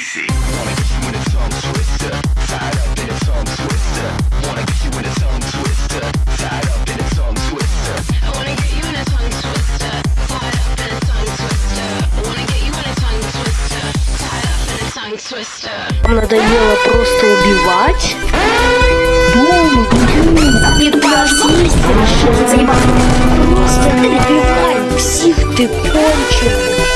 greasy. Wanna get you in a tongue twister, tied up in a tongue twister. Wanna get you in a tongue twister, tied up in a tongue twister. I wanna get you in a tongue twister, tied up in a tongue twister. I wanna get you in a tongue twister, tied up in a tongue twister. Надоело просто убивать. Дома, блин, пригласись, решил заебаться. Просто ты псих ты кончил.